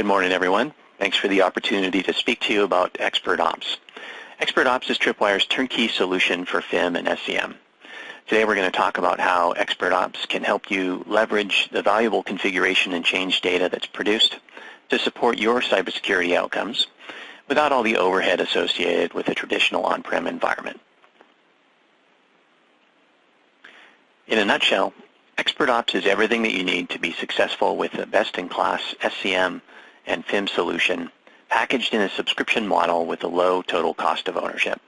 Good morning, everyone. Thanks for the opportunity to speak to you about Expert Ops. Expert Ops is Tripwire's turnkey solution for FIM and SCM. Today we're going to talk about how Expert Ops can help you leverage the valuable configuration and change data that's produced to support your cybersecurity outcomes without all the overhead associated with a traditional on-prem environment. In a nutshell, Expert Ops is everything that you need to be successful with a best-in-class SCM and FIM solution packaged in a subscription model with a low total cost of ownership.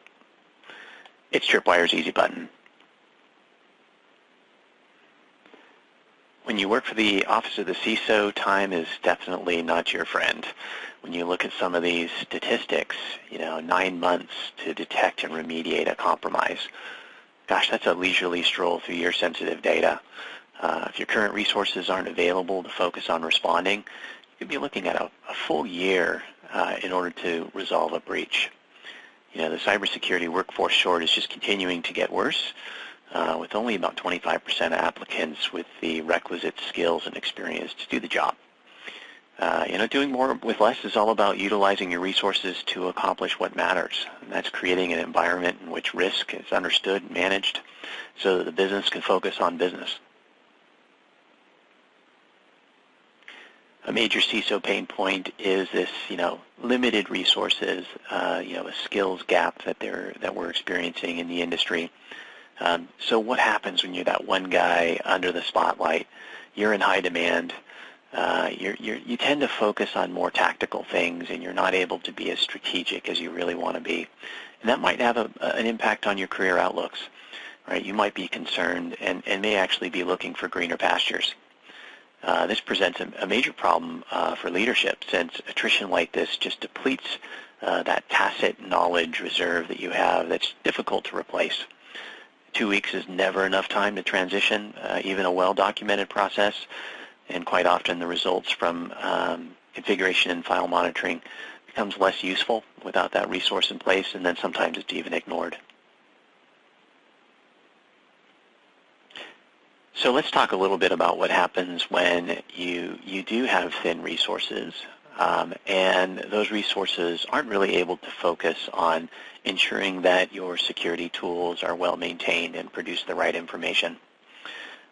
It's Tripwire's easy button. When you work for the Office of the CISO, time is definitely not your friend. When you look at some of these statistics, you know, nine months to detect and remediate a compromise, gosh, that's a leisurely stroll through your sensitive data. Uh, if your current resources aren't available to focus on responding, could be looking at a, a full year uh, in order to resolve a breach. You know, the cybersecurity workforce short is just continuing to get worse, uh, with only about 25% of applicants with the requisite skills and experience to do the job. Uh, you know, doing more with less is all about utilizing your resources to accomplish what matters. And that's creating an environment in which risk is understood and managed so that the business can focus on business. A major CISO pain point is this, you know, limited resources, uh, you know, a skills gap that they're that we're experiencing in the industry. Um, so what happens when you're that one guy under the spotlight? You're in high demand. Uh, you're, you're, you tend to focus on more tactical things, and you're not able to be as strategic as you really want to be. And that might have a, an impact on your career outlooks. Right? You might be concerned and, and may actually be looking for greener pastures. Uh, this presents a, a major problem uh, for leadership since attrition like this just depletes uh, that tacit knowledge reserve that you have that's difficult to replace. Two weeks is never enough time to transition, uh, even a well-documented process, and quite often the results from um, configuration and file monitoring becomes less useful without that resource in place, and then sometimes it's even ignored. So let's talk a little bit about what happens when you, you do have thin resources um, and those resources aren't really able to focus on ensuring that your security tools are well maintained and produce the right information.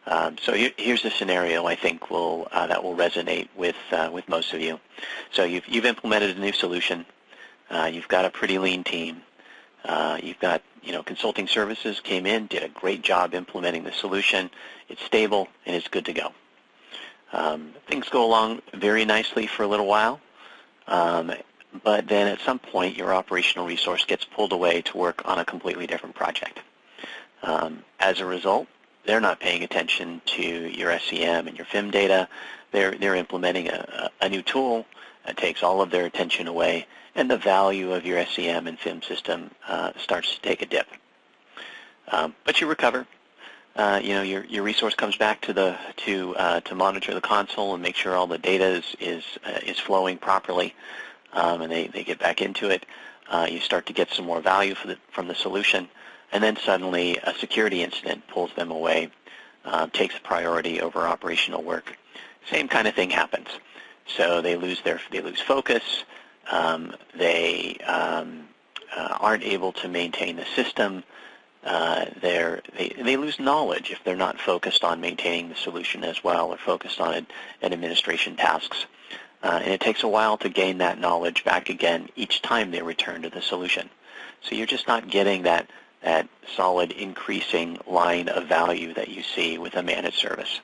Um, so here's a scenario I think will uh, that will resonate with uh, with most of you. So you've you've implemented a new solution. Uh, you've got a pretty lean team. Uh, you've got you know consulting services came in, did a great job implementing the solution. It's stable and it's good to go. Um, things go along very nicely for a little while, um, but then at some point your operational resource gets pulled away to work on a completely different project. Um, as a result, they're not paying attention to your SCM and your FIM data. They're, they're implementing a, a new tool that takes all of their attention away, and the value of your SCM and FIM system uh, starts to take a dip. Um, but you recover uh, you know, your, your resource comes back to the to uh, to monitor the console and make sure all the data is is uh, is flowing properly, um, and they, they get back into it. Uh, you start to get some more value the, from the solution, and then suddenly a security incident pulls them away, uh, takes priority over operational work. Same kind of thing happens. So they lose their they lose focus. Um, they um, uh, aren't able to maintain the system uh, they they lose knowledge if they're not focused on maintaining the solution as well or focused on administration tasks. Uh, and it takes a while to gain that knowledge back again each time they return to the solution. So you're just not getting that, that solid increasing line of value that you see with a managed service.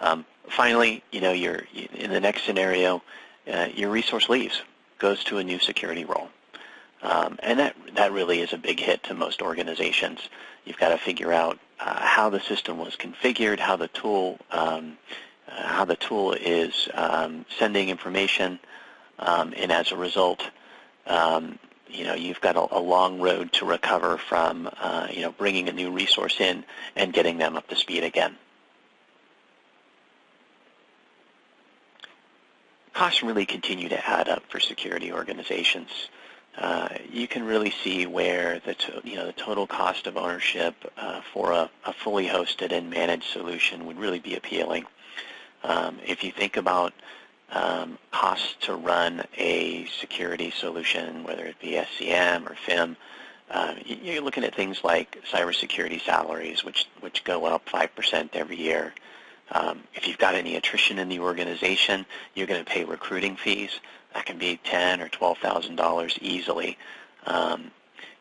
Um, finally, you know, you're, in the next scenario, uh, your resource leaves, goes to a new security role. Um, and that, that really is a big hit to most organizations. You've got to figure out uh, how the system was configured, how the tool, um, uh, how the tool is um, sending information, um, and as a result, um, you know, you've got a, a, long road to recover from, uh, you know, bringing a new resource in and getting them up to speed again. Costs really continue to add up for security organizations uh, you can really see where the you know the total cost of ownership uh, for a, a, fully hosted and managed solution would really be appealing. Um, if you think about um, costs to run a security solution, whether it be SCM or FIM, uh, you're looking at things like cybersecurity salaries, which which go up 5% every year. Um, if you've got any attrition in the organization, you're going to pay recruiting fees. That can be ten or twelve thousand dollars easily. Um,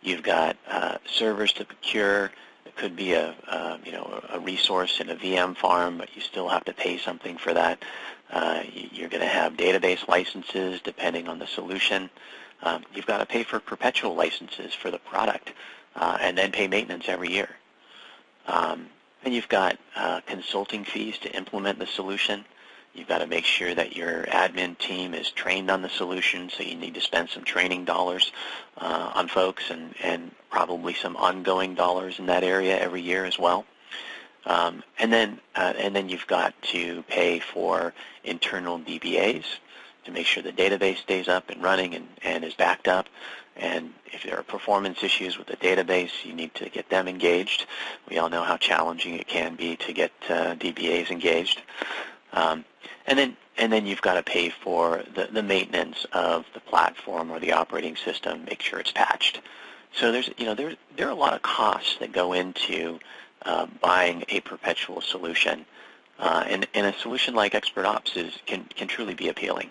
you've got uh, servers to procure. It could be a uh, you know a resource in a VM farm, but you still have to pay something for that. Uh, you're going to have database licenses depending on the solution. Um, you've got to pay for perpetual licenses for the product uh, and then pay maintenance every year. Um, and you've got uh, consulting fees to implement the solution. You've got to make sure that your admin team is trained on the solution, so you need to spend some training dollars uh, on folks and, and probably some ongoing dollars in that area every year as well. Um, and then uh, and then you've got to pay for internal DBAs to make sure the database stays up and running and, and is backed up. And if there are performance issues with the database, you need to get them engaged. We all know how challenging it can be to get uh, DBAs engaged. Um, and then and then you've got to pay for the, the maintenance of the platform or the operating system, make sure it's patched. So there's you know there there are a lot of costs that go into uh, buying a perpetual solution, uh, and, and a solution like Expert Ops is can can truly be appealing.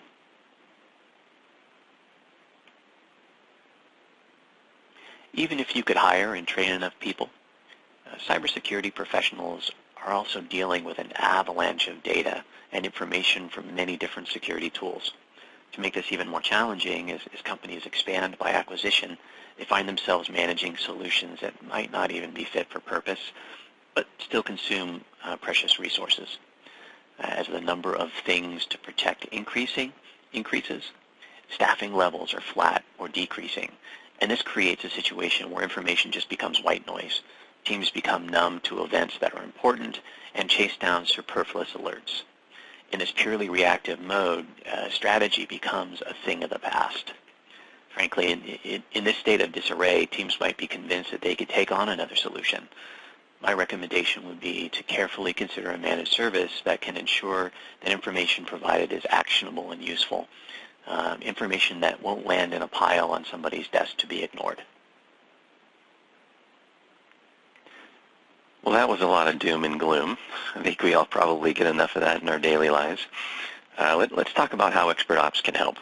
Even if you could hire and train enough people, uh, cybersecurity professionals are also dealing with an avalanche of data and information from many different security tools. To make this even more challenging, as, as companies expand by acquisition, they find themselves managing solutions that might not even be fit for purpose, but still consume uh, precious resources. Uh, as the number of things to protect increasing increases, staffing levels are flat or decreasing, and this creates a situation where information just becomes white noise. Teams become numb to events that are important and chase down superfluous alerts. In this purely reactive mode, uh, strategy becomes a thing of the past. Frankly, in, in, in this state of disarray, teams might be convinced that they could take on another solution. My recommendation would be to carefully consider a managed service that can ensure that information provided is actionable and useful um, information that won't land in a pile on somebody's desk to be ignored. Well, that was a lot of doom and gloom. I think we all probably get enough of that in our daily lives. Uh, let, us talk about how Expert Ops can help.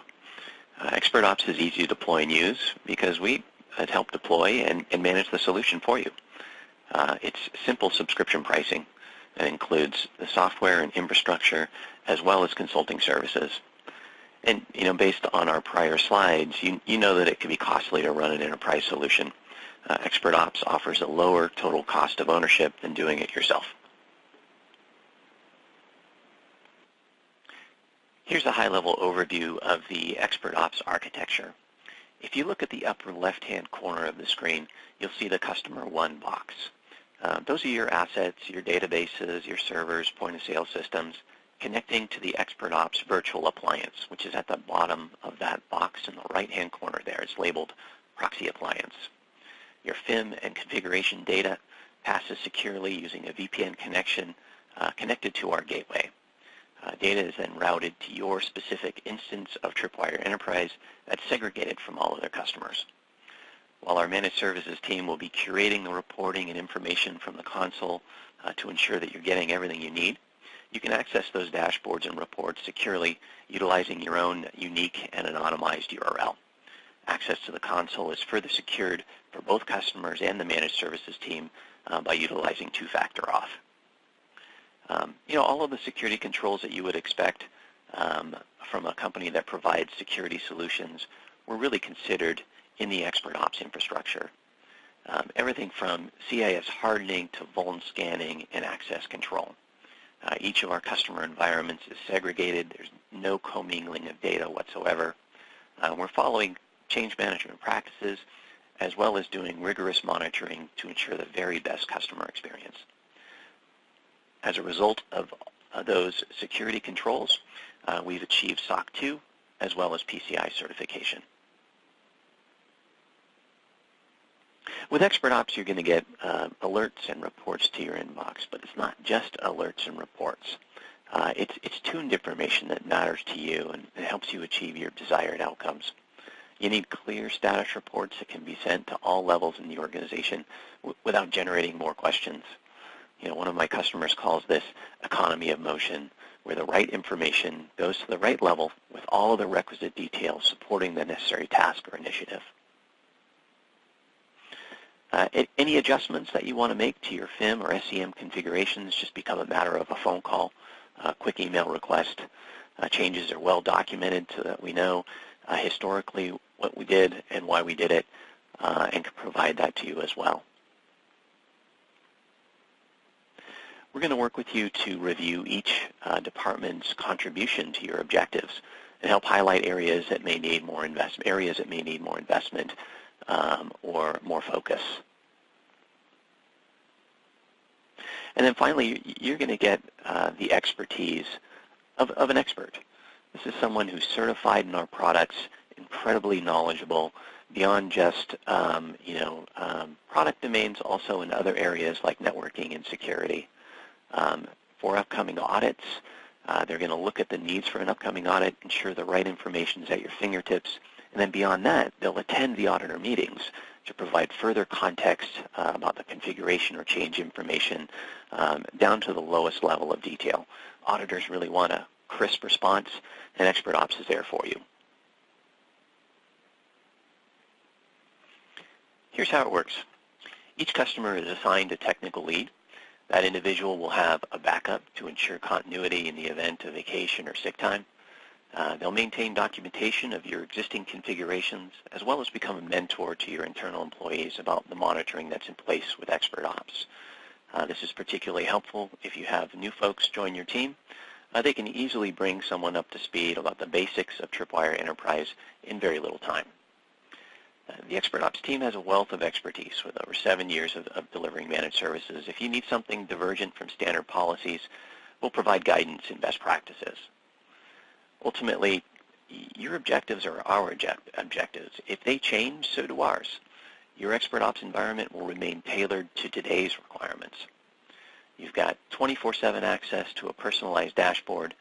Uh, Expert Ops is easy to deploy and use because we uh, help deploy and, and, manage the solution for you. Uh, it's simple subscription pricing that includes the software and infrastructure as well as consulting services. And you know, based on our prior slides, you, you know that it can be costly to run an enterprise solution. Uh, Expert Ops offers a lower total cost of ownership than doing it yourself. Here's a high-level overview of the Expert Ops architecture. If you look at the upper left-hand corner of the screen, you'll see the Customer One box. Uh, those are your assets, your databases, your servers, point-of-sale systems connecting to the Expert Ops virtual appliance, which is at the bottom of that box in the right-hand corner there. It's labeled Proxy Appliance. Your FIM and configuration data passes securely using a VPN connection uh, connected to our gateway. Uh, data is then routed to your specific instance of Tripwire Enterprise that's segregated from all other customers. While our managed services team will be curating the reporting and information from the console uh, to ensure that you're getting everything you need, you can access those dashboards and reports securely utilizing your own unique and anonymized URL. Access to the console is further secured for both customers and the managed services team uh, by utilizing two-factor auth. Um, you know, all of the security controls that you would expect um, from a company that provides security solutions were really considered in the expert ops infrastructure. Um, everything from CIS hardening to vuln scanning and access control. Uh, each of our customer environments is segregated. There's no commingling of data whatsoever. Uh, we're following change management practices as well as doing rigorous monitoring to ensure the very best customer experience. As a result of uh, those security controls, uh, we've achieved SOC 2 as well as PCI certification. With Expert Ops, you're going to get uh, alerts and reports to your inbox, but it's not just alerts and reports. Uh, it's, it's tuned information that matters to you and it helps you achieve your desired outcomes. You need clear status reports that can be sent to all levels in the organization without generating more questions. You know, one of my customers calls this economy of motion, where the right information goes to the right level with all of the requisite details supporting the necessary task or initiative. Uh, any adjustments that you want to make to your FIM or SCM configurations just become a matter of a phone call, a quick email request. Uh, changes are well documented so that we know uh, historically what we did and why we did it uh, and can provide that to you as well. We're going to work with you to review each uh, department's contribution to your objectives and help highlight areas that may need more investment, areas that may need more investment um, or more focus. And then finally, you're going to get uh, the expertise of, of an expert. This is someone who's certified in our products, incredibly knowledgeable, beyond just um, you know um, product domains, also in other areas like networking and security. Um, for upcoming audits, uh, they're going to look at the needs for an upcoming audit, ensure the right information is at your fingertips, and then beyond that, they'll attend the auditor meetings to provide further context uh, about the configuration or change information um, down to the lowest level of detail. Auditors really want a crisp response, and Expert Ops is there for you. Here's how it works. Each customer is assigned a technical lead. That individual will have a backup to ensure continuity in the event of vacation or sick time. Uh, they'll maintain documentation of your existing configurations as well as become a mentor to your internal employees about the monitoring that's in place with Expert Ops. Uh, this is particularly helpful if you have new folks join your team. Uh, they can easily bring someone up to speed about the basics of Tripwire Enterprise in very little time. Uh, the Expert Ops team has a wealth of expertise with over seven years of, of delivering managed services. If you need something divergent from standard policies, we'll provide guidance and best practices ultimately, your objectives are our objectives. If they change, so do ours. Your expert ops environment will remain tailored to today's requirements. You've got 24-7 access to a personalized dashboard.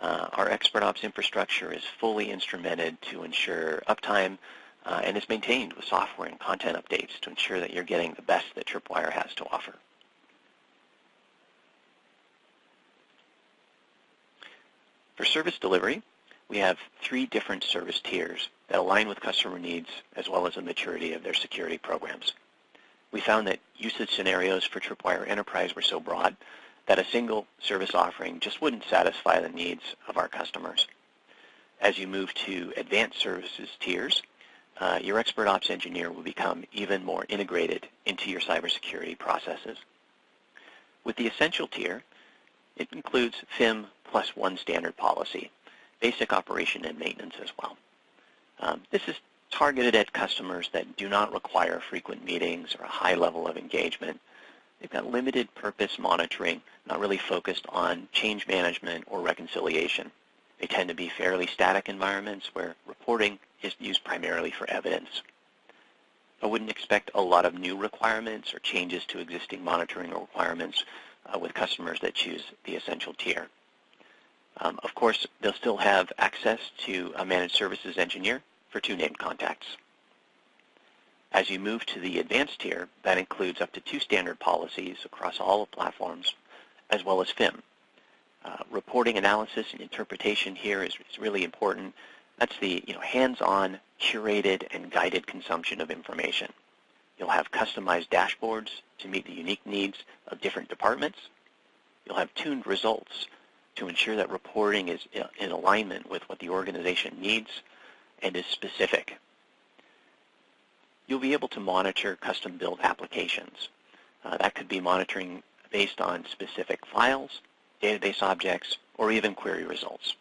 Uh, our expert ops infrastructure is fully instrumented to ensure uptime uh, and is maintained with software and content updates to ensure that you're getting the best that Tripwire has to offer. For service delivery, we have three different service tiers that align with customer needs as well as the maturity of their security programs. We found that usage scenarios for Tripwire Enterprise were so broad that a single service offering just wouldn't satisfy the needs of our customers. As you move to advanced services tiers, uh, your expert ops engineer will become even more integrated into your cybersecurity processes. With the essential tier, it includes FIM plus one standard policy, basic operation and maintenance as well. Um, this is targeted at customers that do not require frequent meetings or a high level of engagement. They've got limited purpose monitoring, not really focused on change management or reconciliation. They tend to be fairly static environments where reporting is used primarily for evidence. I wouldn't expect a lot of new requirements or changes to existing monitoring requirements uh, with customers that choose the essential tier. Um, of course, they'll still have access to a managed services engineer for two named contacts. As you move to the advanced tier, that includes up to two standard policies across all platforms, as well as FIM. Uh, reporting analysis and interpretation here is, is really important. That's the you know, hands-on, curated, and guided consumption of information. You'll have customized dashboards to meet the unique needs of different departments. You'll have tuned results to ensure that reporting is in alignment with what the organization needs and is specific. You'll be able to monitor custom-built applications. Uh, that could be monitoring based on specific files, database objects, or even query results.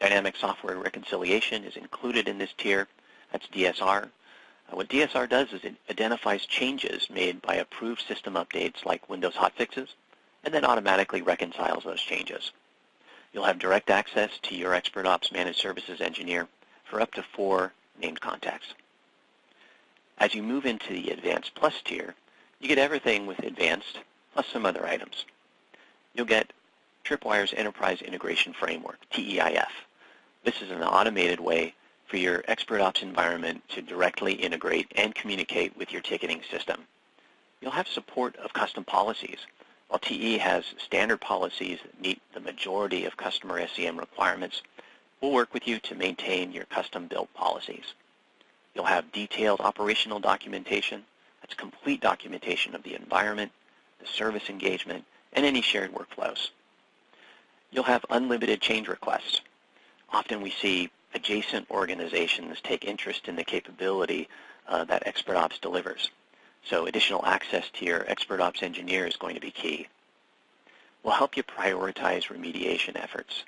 Dynamic software reconciliation is included in this tier. That's DSR. Uh, what DSR does is it identifies changes made by approved system updates like Windows hotfixes, and then automatically reconciles those changes. You'll have direct access to your Expert Ops Managed Services engineer for up to four named contacts. As you move into the Advanced Plus tier, you get everything with Advanced plus some other items. You'll get Tripwire's Enterprise Integration Framework, TEIF. This is an automated way for your expert ops environment to directly integrate and communicate with your ticketing system. You'll have support of custom policies. While TE has standard policies that meet the majority of customer SCM requirements, we'll work with you to maintain your custom-built policies. You'll have detailed operational documentation. That's complete documentation of the environment, the service engagement, and any shared workflows. You'll have unlimited change requests. Often we see adjacent organizations take interest in the capability uh, that ExpertOps delivers. So additional access to your expert ops engineer is going to be key. We'll help you prioritize remediation efforts.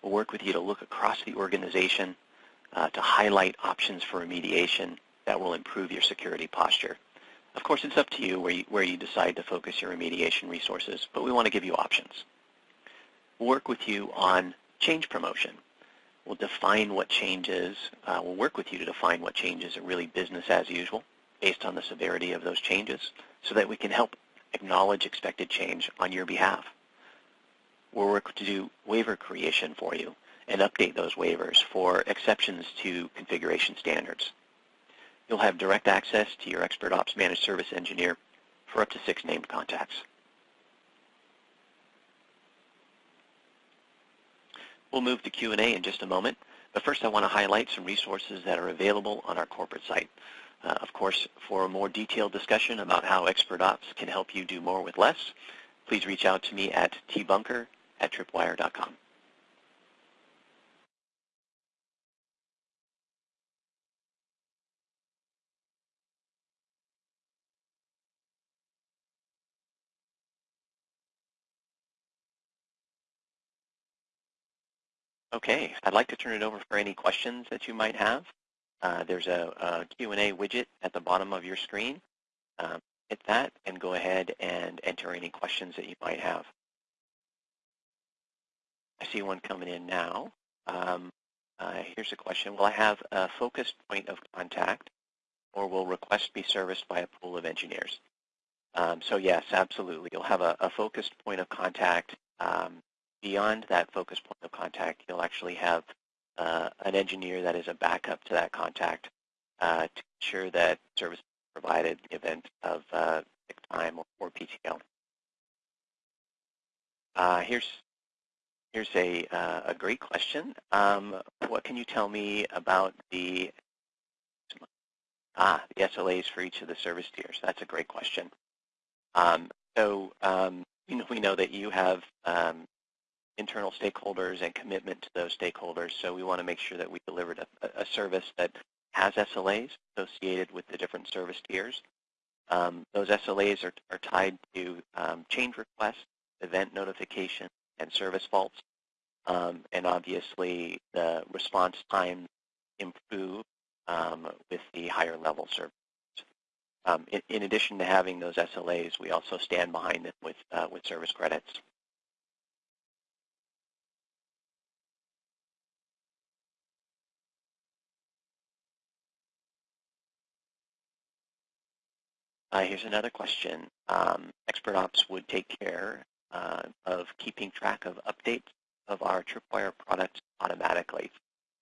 We'll work with you to look across the organization uh, to highlight options for remediation that will improve your security posture. Of course, it's up to you where, you where you decide to focus your remediation resources, but we want to give you options. We'll work with you on change promotion. We'll define what changes, uh, we'll work with you to define what changes are really business as usual based on the severity of those changes so that we can help acknowledge expected change on your behalf. We'll work to do waiver creation for you and update those waivers for exceptions to configuration standards. You'll have direct access to your Expert Ops Managed Service Engineer for up to six named contacts. We'll move to Q&A in just a moment, but first I want to highlight some resources that are available on our corporate site. Uh, of course, for a more detailed discussion about how Expert Ops can help you do more with less, please reach out to me at tbunker at tripwire.com. Okay, I'd like to turn it over for any questions that you might have. Uh, there's a, a Q&A widget at the bottom of your screen. Um, hit that and go ahead and enter any questions that you might have. I see one coming in now. Um, uh, here's a question. Will I have a focused point of contact or will request be serviced by a pool of engineers? Um, so yes, absolutely. You'll have a, a focused point of contact um, beyond that focus point of contact, you'll actually have uh, an engineer that is a backup to that contact uh, to ensure that service provided in the event of uh, sick time or, or PTO. Uh, here's here's a uh, a great question. Um, what can you tell me about the ah the SLAs for each of the service tiers? That's a great question. Um, so um, you know we know that you have um, internal stakeholders and commitment to those stakeholders. So we want to make sure that we delivered a, a service that has SLAs associated with the different service tiers. Um, those SLAs are, are tied to um, change requests, event notification, and service faults. Um, and obviously, the response time improve um, with the higher level service. Um, in, in, addition to having those SLAs, we also stand behind them with, uh, with service credits. Uh, here's another question. Um, ExpertOps would take care uh, of keeping track of updates of our Tripwire products automatically.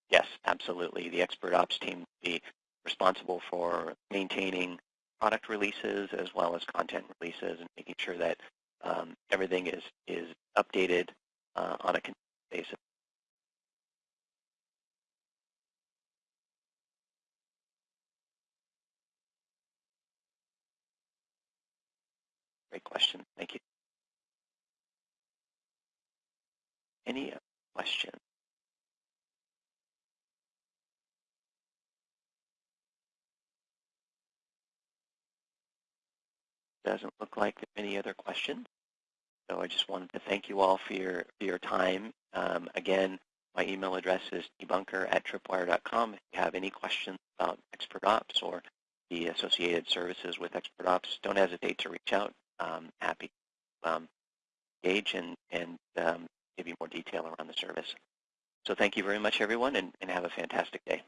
Yes, absolutely. The Expert Ops team would be responsible for maintaining product releases as well as content releases and making sure that um, everything is, is updated uh, on a continuous basis. Great question. Thank you. Any questions? Doesn't look like any other questions. So I just wanted to thank you all for your, for your time. Um, again, my email address is tbunker at tripwire.com. If you have any questions about ExpertOps or the associated services with ExpertOps, don't hesitate to reach out um, happy to um, engage and, and um, give you more detail around the service. So thank you very much, everyone, and, and have a fantastic day.